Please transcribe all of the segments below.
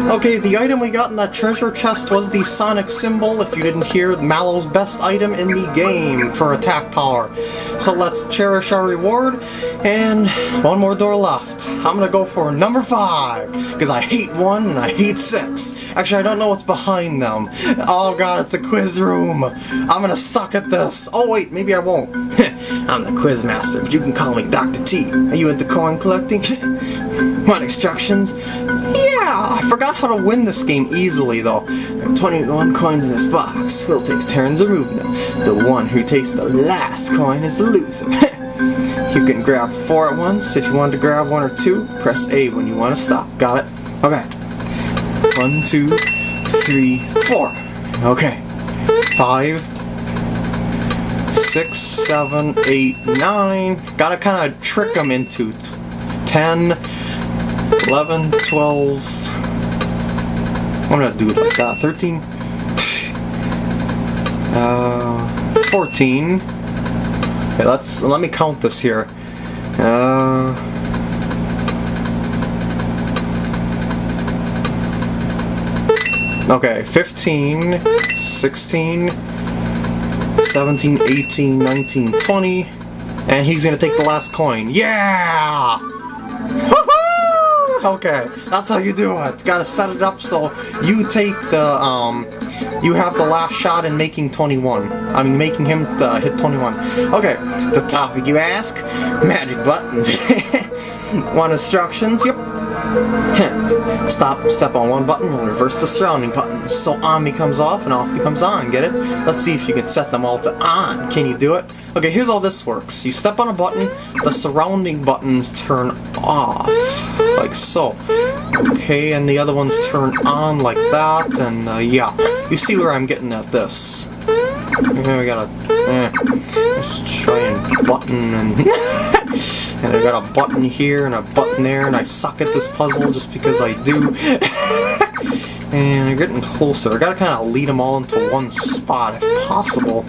Okay, the item we got in that treasure chest was the Sonic Cymbal, if you didn't hear, Mallow's best item in the game for attack power. So let's cherish our reward, and one more door left. I'm gonna go for number 5, because I hate 1 and I hate 6. Actually, I don't know what's behind them. Oh god, it's a quiz room. I'm gonna suck at this. Oh wait, maybe I won't. I'm the quiz master, but you can call me Dr. T. Are you into coin collecting? Want instructions? Yeah, I forgot how to win this game easily though. There are 21 coins in this box. Will takes turns removing them. The one who takes the last coin is the loser. you can grab four at once. If you want to grab one or two, press A when you want to stop. Got it? Okay. One, two, three, four. Okay. Five, six, seven, eight, nine. Gotta kind of trick them into 10, 11, 12, I'm gonna do it like that, 13, uh, 14, okay, let's, let me count this here, uh, okay, 15, 16, 17, 18, 19, 20, and he's gonna take the last coin. Yeah! Okay, that's how you do it. Gotta set it up so you take the, um, you have the last shot in making 21. I mean, making him uh, hit 21. Okay, the topic you ask? Magic buttons. Want instructions? Yep. Stop, step on one button, and reverse the surrounding buttons. So on becomes off and off becomes on, get it? Let's see if you can set them all to on. Can you do it? Okay, here's how this works. You step on a button, the surrounding buttons turn off, like so. Okay, and the other ones turn on like that, and uh, yeah. You see where I'm getting at this. Okay, we gotta, eh, let's try and button and... And I got a button here and a button there, and I suck at this puzzle just because I do. and I'm getting closer. I gotta kind of lead them all into one spot if possible.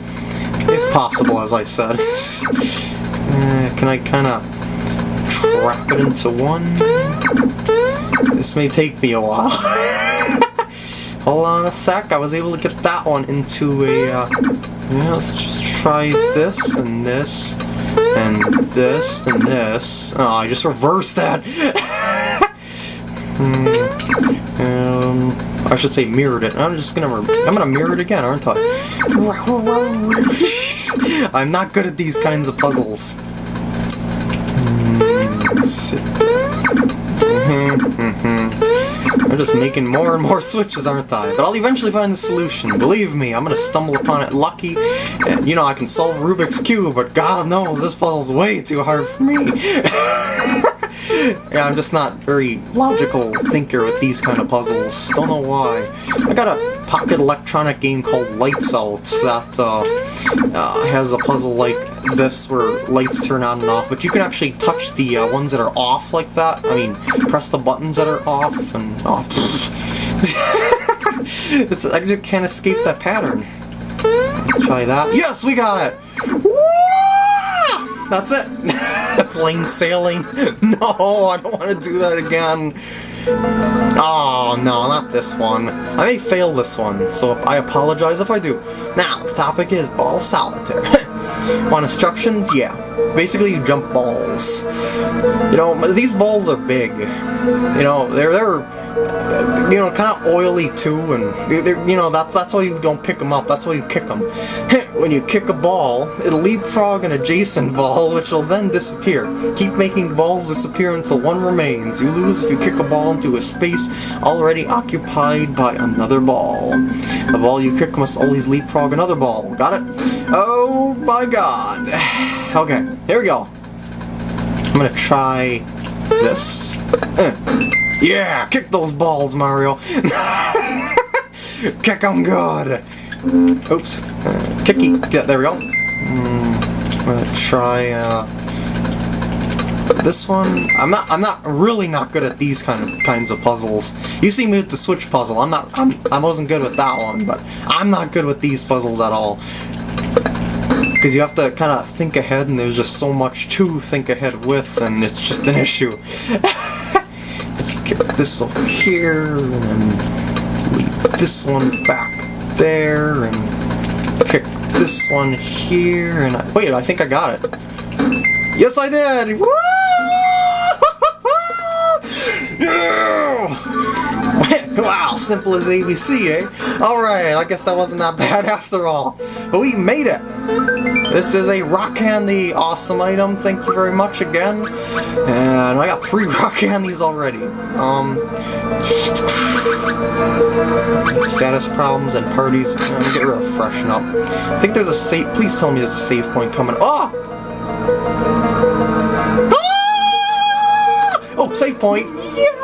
If possible, as I said. uh, can I kind of trap it into one? This may take me a while. Hold on a sec, I was able to get that one into a... Uh, yeah, let's just try this and this and this, and this. Oh, I just reversed that! hmm. um, I should say mirrored it. I'm just gonna, I'm gonna mirror it again, aren't I? I'm not good at these kinds of puzzles. I'm just making more and more switches, aren't I? But I'll eventually find the solution. Believe me, I'm gonna stumble upon it lucky. And, you know, I can solve Rubik's Cube, but God knows this puzzle's way too hard for me. yeah, I'm just not very logical thinker with these kind of puzzles. Don't know why. I got a pocket electronic game called Lights Out that uh, uh, has a puzzle like this where lights turn on and off, but you can actually touch the uh, ones that are off like that. I mean, press the buttons that are off and off. it's, I just can't escape that pattern. Let's try that. Yes, we got it! That's it! Plain sailing. No, I don't want to do that again. Oh, no, not this one. I may fail this one, so I apologize if I do. Now, the topic is ball solitaire. Want instructions? Yeah. Basically, you jump balls. You know, these balls are big. You know, they're they're you know kind of oily too, and you know that's that's why you don't pick them up. That's why you kick them. when you kick a ball, it'll leapfrog an adjacent ball, which will then disappear. Keep making balls disappear until one remains. You lose if you kick a ball into a space already occupied by another ball. The ball you kick must always leapfrog another ball. Got it? Oh my god. Okay, here we go. I'm gonna try this. Yeah, kick those balls, Mario. kick them good. Oops. Kicky. Yeah, there we go. Mm, I'm gonna try uh, this one. I'm not. I'm not really not good at these kind of kinds of puzzles. You see me with the switch puzzle. I'm not. I'm. I wasn't good with that one, but I'm not good with these puzzles at all. Because you have to kind of think ahead, and there's just so much to think ahead with, and it's just an issue. Let's get this over here, and leave this one back there, and kick this one here, and I, wait, I think I got it. Yes, I did! Woo! wow, simple as ABC, eh? Alright, I guess that wasn't that bad after all. But we made it! This is a rock candy, awesome item, thank you very much again. And I got three rock candies already. Um, status problems and parties, I'm gonna get rid of freshen up. I think there's a save, please tell me there's a save point coming. Oh! Ah! Oh, save point! Yeah!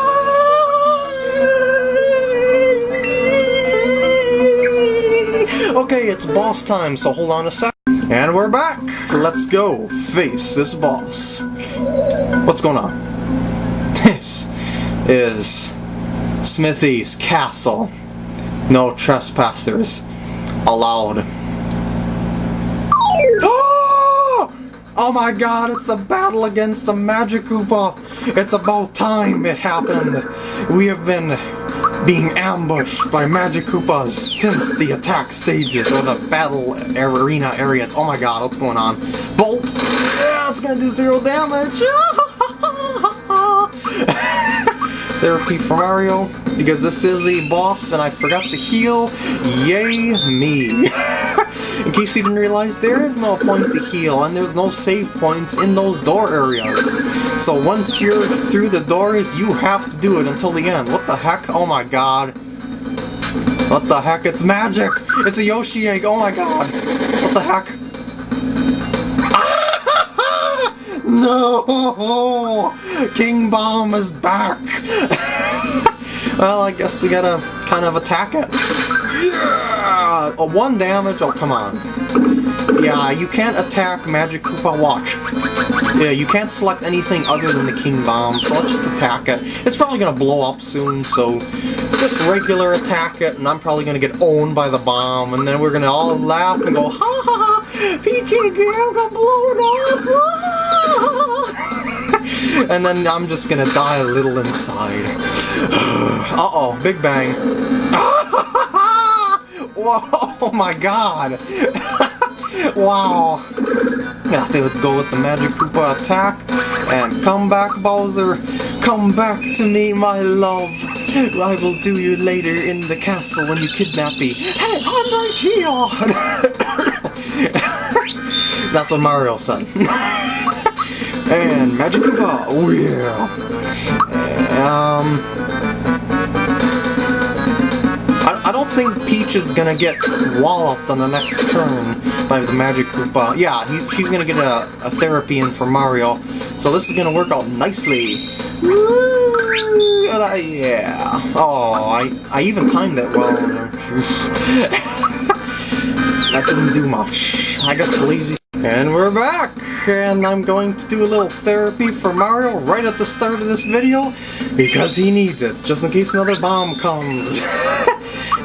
Okay, it's boss time, so hold on a sec. And we're back! Let's go face this boss. What's going on? This is Smithy's castle. No trespassers allowed. Oh my god, it's a battle against a Magic Koopa! It's about time it happened! We have been being ambushed by Magic Koopas since the attack stages or the battle arena areas. Oh my god, what's going on? Bolt! Yeah, it's gonna do zero damage! Therapy for Mario, because this is a boss and I forgot to heal. Yay me! In case you didn't realize, there is no point to heal, and there's no save points in those door areas. So once you're through the doors, you have to do it until the end. What the heck? Oh my god. What the heck? It's magic! It's a Yoshi egg! Oh my god! What the heck? no! King Bomb is back! well, I guess we gotta kind of attack it. Yeah! A one damage? Oh, come on. Yeah, you can't attack Magic Koopa Watch. Yeah, you can't select anything other than the King Bomb, so let's just attack it. It's probably gonna blow up soon, so just regular attack it, and I'm probably gonna get owned by the bomb, and then we're gonna all laugh and go, ha ha ha, PK Gam got blown up! and then I'm just gonna die a little inside. Uh-oh, Big Bang. Whoa, oh my god! wow. Gonna have to go with the Magic Koopa attack. And come back, Bowser. Come back to me, my love. I will do you later in the castle when you kidnap me. Hey, I'm right here! That's what Mario said. and Magic Koopa, oh yeah. Um... I think Peach is gonna get walloped on the next turn by the Magic Koopa. Yeah, he, she's gonna get a, a, therapy in for Mario, so this is gonna work out nicely. Uh, yeah. Oh, I, I even timed it well. that didn't do much. I guess the lazy... And we're back! And I'm going to do a little therapy for Mario right at the start of this video, because he needs it, just in case another bomb comes.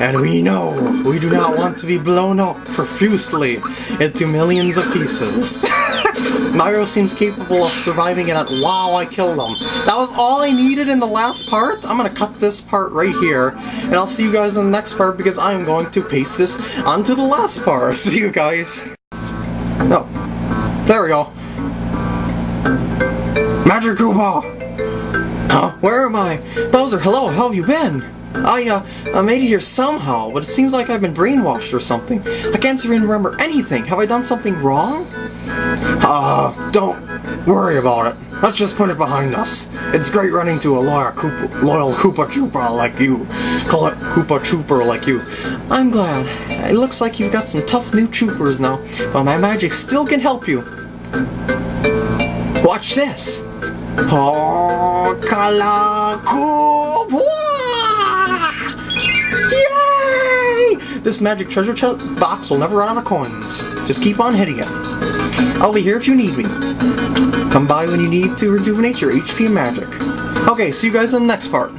And we know we do not want to be blown up profusely into millions of pieces. Mario seems capable of surviving it at wow, I killed him. That was all I needed in the last part. I'm gonna cut this part right here, and I'll see you guys in the next part because I am going to paste this onto the last part. See you guys. No. Oh, there we go. Magic Koopa! Huh? Where am I? Bowser, hello, how have you been? I, uh, I made it here somehow, but it seems like I've been brainwashed or something. I can't even remember anything. Have I done something wrong? Uh, don't worry about it. Let's just put it behind us. It's great running to a loyal Koopa, loyal Koopa Trooper like you. Call it Koopa Trooper like you. I'm glad. It looks like you've got some tough new troopers now, but my magic still can help you. Watch this! Oh, Kala Koopa! This magic treasure chest box will never run out of coins. Just keep on hitting it. I'll be here if you need me. Come by when you need to rejuvenate your HP magic. Okay, see you guys in the next part.